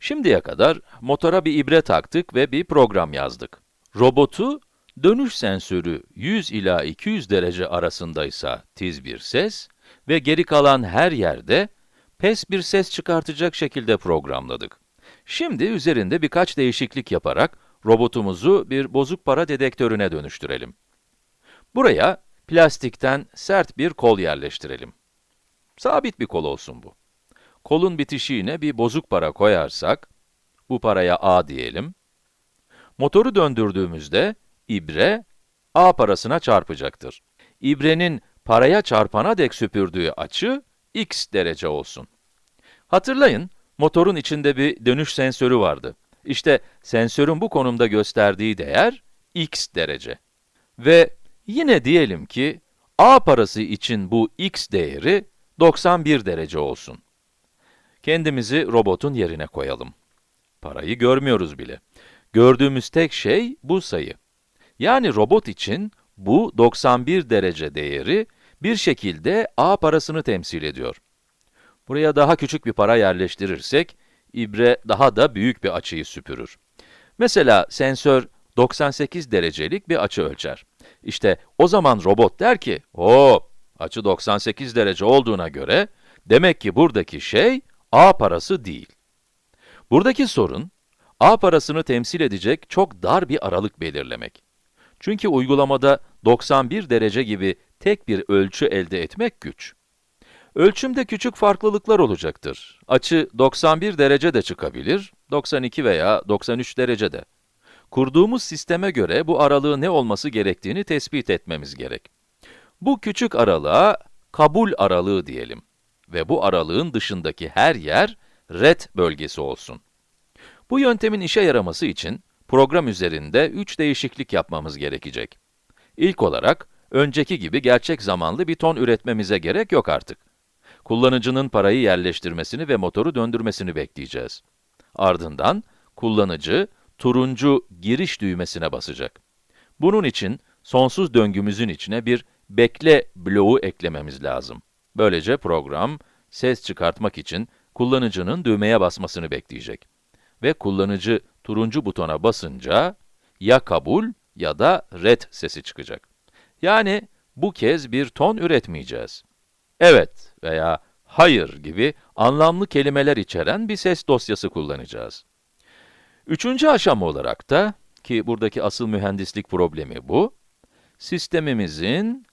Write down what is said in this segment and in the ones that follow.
Şimdiye kadar motora bir ibre taktık ve bir program yazdık. Robotu, dönüş sensörü 100 ila 200 derece arasındaysa tiz bir ses ve geri kalan her yerde pes bir ses çıkartacak şekilde programladık. Şimdi üzerinde birkaç değişiklik yaparak robotumuzu bir bozuk para dedektörüne dönüştürelim. Buraya plastikten sert bir kol yerleştirelim. Sabit bir kol olsun bu. Kolun bitişiğine bir bozuk para koyarsak, bu paraya A diyelim. Motoru döndürdüğümüzde, ibre, A parasına çarpacaktır. İbrenin paraya çarpana dek süpürdüğü açı, x derece olsun. Hatırlayın, motorun içinde bir dönüş sensörü vardı. İşte sensörün bu konumda gösterdiği değer, x derece. Ve yine diyelim ki, A parası için bu x değeri 91 derece olsun. Kendimizi robotun yerine koyalım. Parayı görmüyoruz bile. Gördüğümüz tek şey bu sayı. Yani robot için bu 91 derece değeri bir şekilde a parasını temsil ediyor. Buraya daha küçük bir para yerleştirirsek, ibre daha da büyük bir açıyı süpürür. Mesela sensör 98 derecelik bir açı ölçer. İşte o zaman robot der ki, hop, açı 98 derece olduğuna göre, demek ki buradaki şey a parası değil. Buradaki sorun, a parasını temsil edecek çok dar bir aralık belirlemek. Çünkü uygulamada 91 derece gibi tek bir ölçü elde etmek güç. Ölçümde küçük farklılıklar olacaktır. Açı 91 derece de çıkabilir, 92 veya 93 derece de. Kurduğumuz sisteme göre bu aralığın ne olması gerektiğini tespit etmemiz gerek. Bu küçük aralığa kabul aralığı diyelim ve bu aralığın dışındaki her yer red bölgesi olsun. Bu yöntemin işe yaraması için program üzerinde 3 değişiklik yapmamız gerekecek. İlk olarak, önceki gibi gerçek zamanlı bir ton üretmemize gerek yok artık. Kullanıcının parayı yerleştirmesini ve motoru döndürmesini bekleyeceğiz. Ardından, kullanıcı, turuncu giriş düğmesine basacak. Bunun için, sonsuz döngümüzün içine bir bekle bloğu eklememiz lazım. Böylece program, ses çıkartmak için kullanıcının düğmeye basmasını bekleyecek. Ve kullanıcı turuncu butona basınca, ya kabul ya da red sesi çıkacak. Yani, bu kez bir ton üretmeyeceğiz. Evet veya hayır gibi anlamlı kelimeler içeren bir ses dosyası kullanacağız. Üçüncü aşama olarak da, ki buradaki asıl mühendislik problemi bu, sistemimizin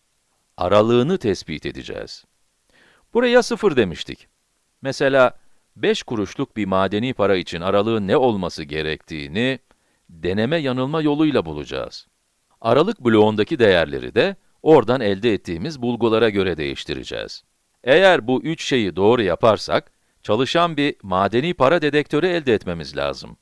aralığını tespit edeceğiz. Buraya 0 demiştik. Mesela 5 kuruşluk bir madeni para için aralığın ne olması gerektiğini deneme yanılma yoluyla bulacağız. Aralık bloğundaki değerleri de oradan elde ettiğimiz bulgulara göre değiştireceğiz. Eğer bu üç şeyi doğru yaparsak, çalışan bir madeni para dedektörü elde etmemiz lazım.